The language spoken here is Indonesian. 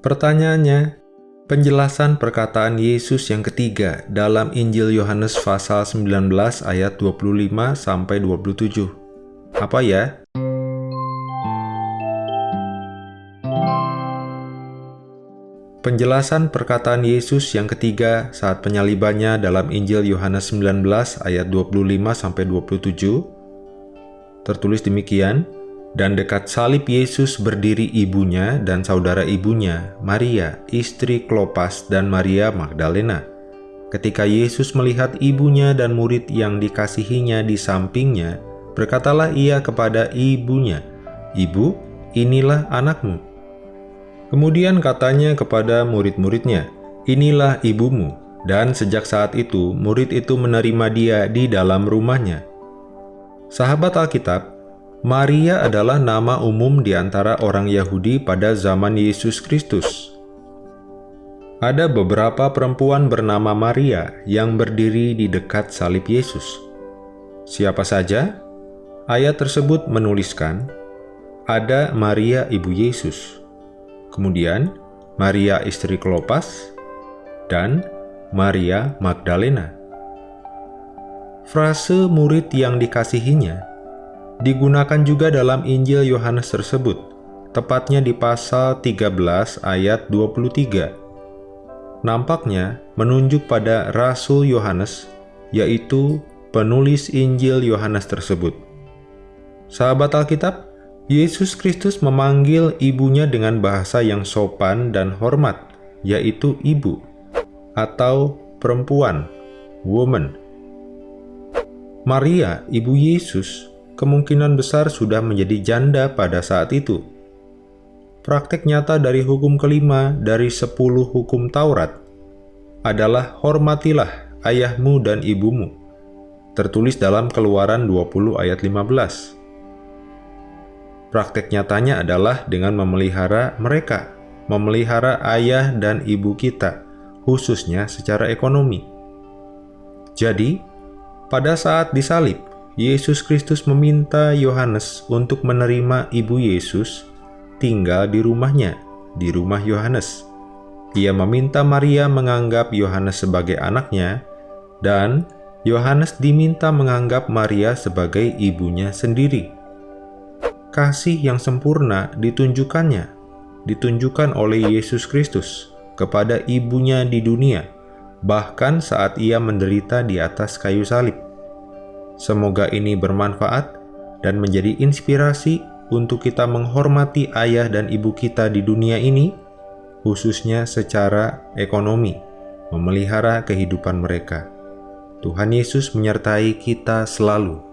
Pertanyaannya, penjelasan perkataan Yesus yang ketiga dalam Injil Yohanes pasal 19 ayat 25 sampai 27. Apa ya? Penjelasan perkataan Yesus yang ketiga saat penyalibannya dalam Injil Yohanes 19 ayat 25 sampai 27 tertulis demikian, dan dekat salib Yesus berdiri ibunya dan saudara ibunya, Maria, istri Klopas dan Maria Magdalena. Ketika Yesus melihat ibunya dan murid yang dikasihinya di sampingnya, berkatalah ia kepada ibunya, Ibu, inilah anakmu. Kemudian katanya kepada murid-muridnya, Inilah ibumu. Dan sejak saat itu, murid itu menerima dia di dalam rumahnya. Sahabat Alkitab, Maria adalah nama umum di antara orang Yahudi pada zaman Yesus Kristus. Ada beberapa perempuan bernama Maria yang berdiri di dekat salib Yesus. Siapa saja? Ayat tersebut menuliskan, ada Maria ibu Yesus, kemudian Maria istri Klopas, dan Maria Magdalena. Frase murid yang dikasihinya digunakan juga dalam Injil Yohanes tersebut, tepatnya di pasal 13 ayat 23. Nampaknya menunjuk pada Rasul Yohanes, yaitu penulis Injil Yohanes tersebut. Sahabat Alkitab, Yesus Kristus memanggil ibunya dengan bahasa yang sopan dan hormat, yaitu ibu, atau perempuan, woman. Maria, ibu Yesus, kemungkinan besar sudah menjadi janda pada saat itu. Praktek nyata dari hukum kelima dari sepuluh hukum Taurat adalah hormatilah ayahmu dan ibumu, tertulis dalam keluaran 20 ayat 15. Praktek nyatanya adalah dengan memelihara mereka, memelihara ayah dan ibu kita, khususnya secara ekonomi. Jadi, pada saat disalib, Yesus Kristus meminta Yohanes untuk menerima ibu Yesus tinggal di rumahnya, di rumah Yohanes. Ia meminta Maria menganggap Yohanes sebagai anaknya, dan Yohanes diminta menganggap Maria sebagai ibunya sendiri. Kasih yang sempurna ditunjukkannya, ditunjukkan oleh Yesus Kristus kepada ibunya di dunia, bahkan saat ia menderita di atas kayu salib. Semoga ini bermanfaat dan menjadi inspirasi untuk kita menghormati ayah dan ibu kita di dunia ini, khususnya secara ekonomi, memelihara kehidupan mereka. Tuhan Yesus menyertai kita selalu.